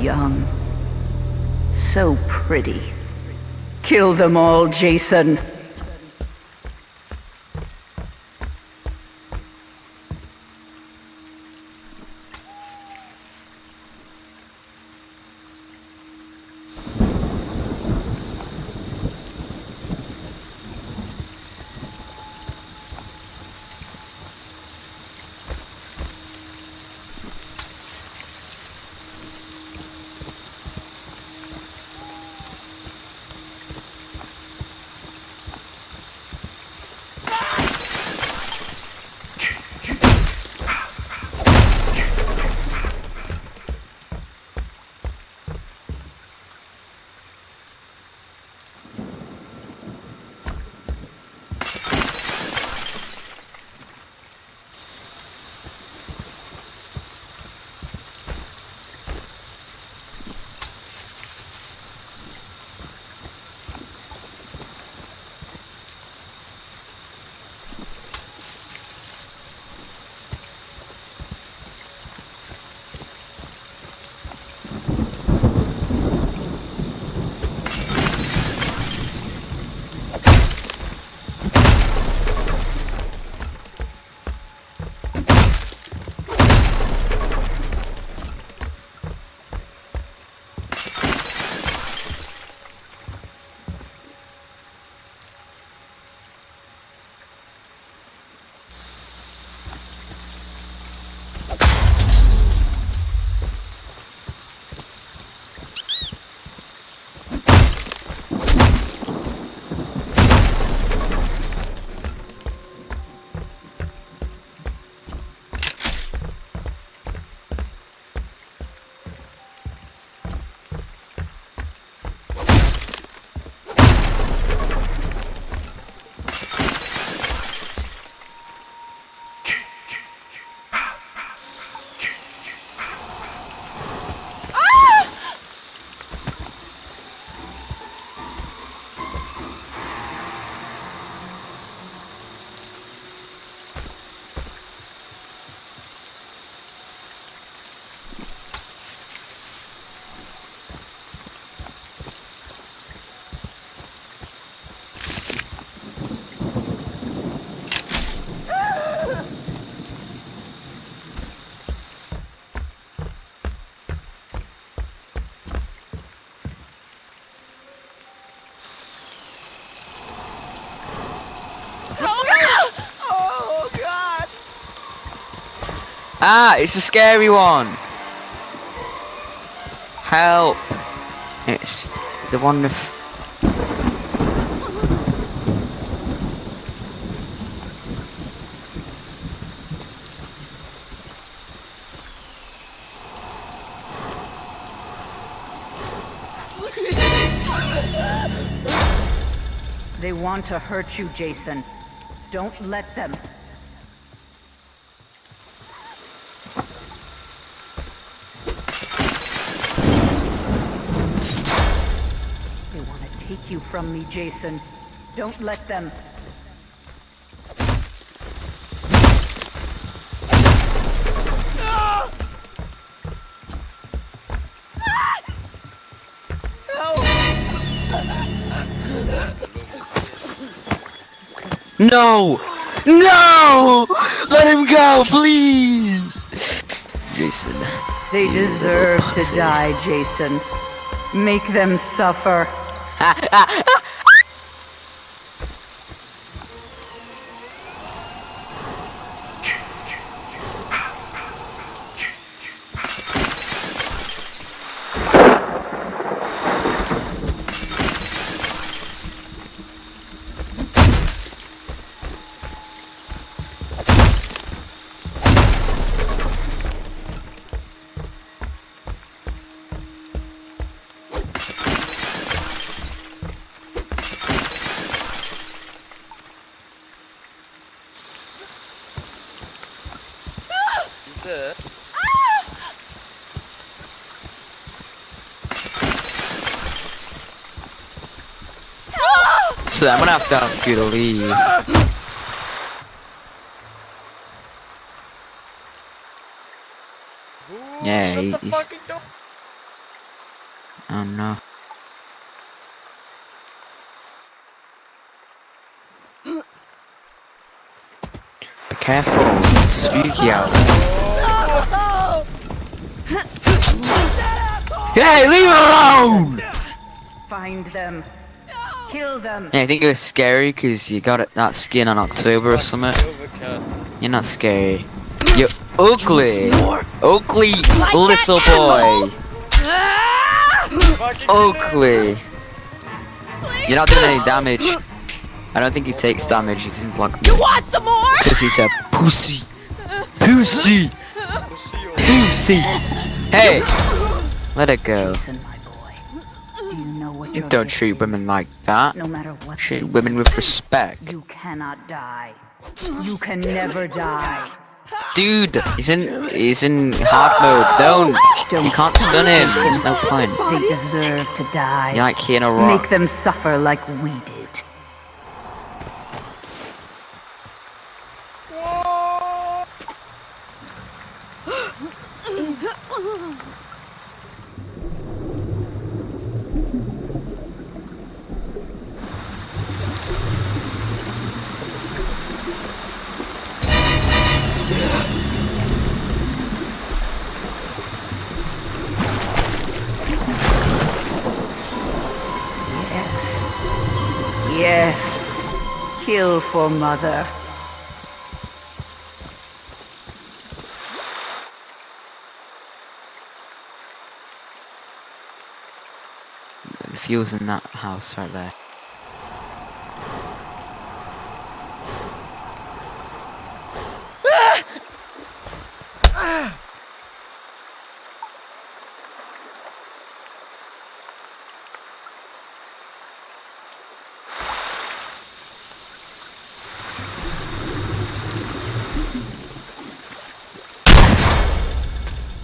young. So pretty. Kill them all, Jason. Ah, it's a scary one. Help. It's the one with... They want to hurt you, Jason. Don't let them. They want to take you from me, Jason. Don't let them. No! No! Let him go, please! Jason. They deserve to die, Jason. Make them suffer. Sir? So I'm gonna have to ask you to leave. Yeah, Shut he- the he's-. Oh no. Be careful, spooky out Hey, leave him alone! Find them. Kill them. Yeah, I think you're scary because you got it, that skin on October or something. You're not scary. You're ugly. Ugly little boy. Ah! Ugly. You're not doing any damage. I don't think he takes damage. He's in black. You want some more? Because he's a pussy. Pussy. Pussy. Hey. Let it go. Don't treat women like that. No matter what. Treat women with respect. You cannot die. You can never die. Dude, he's in he's in hard mode. Don't. You can't stun him. There's no point. They deserve to die. You're like Keanu Rock. Make them suffer like we did. Kill for mother. The fuel's in that house right there.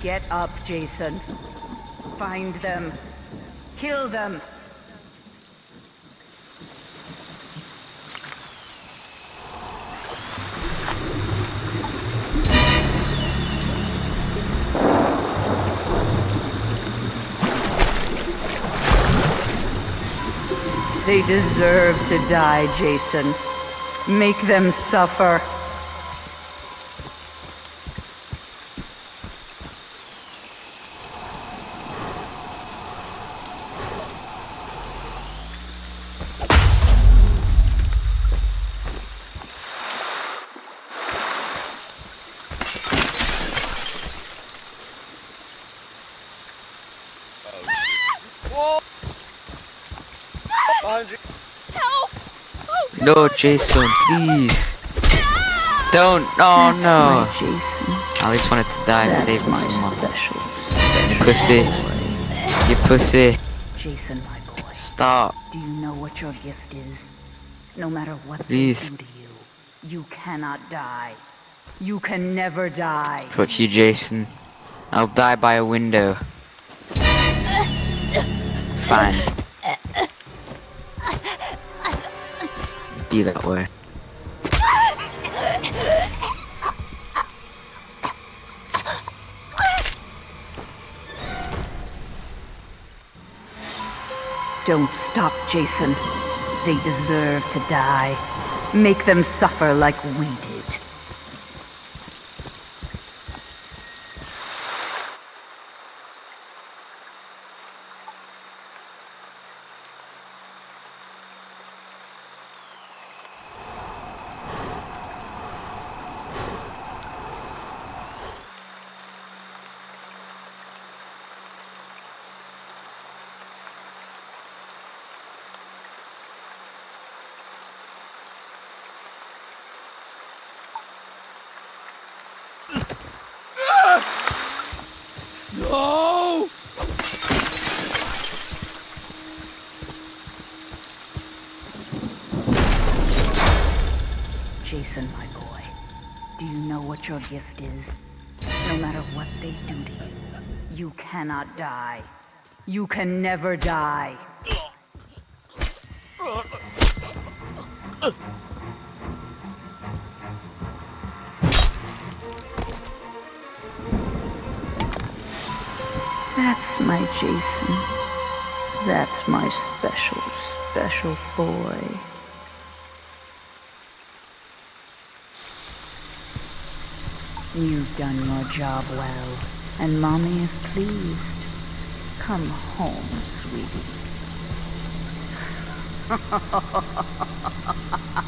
Get up, Jason. Find them. Kill them. They deserve to die, Jason. Make them suffer. Help! Oh, No, Jason, please. Ah! Don't. Oh no. My Jason. I just wanted to die That's saving my someone. special. You pussy. You pussy. Jason, my boy. Stop. Do you know what your gift is? No matter what Please. they do to you, you cannot die. You can never die. Fuck you, Jason. I'll die by a window. Fine. Be that way. Don't stop, Jason. They deserve to die. Make them suffer like we did. no! Jason, my boy. Do you know what your gift is? No matter what they do to you, you cannot die. You can never die. That's my Jason. That's my special, special boy. You've done your job well, and Mommy is pleased. Come home, sweetie.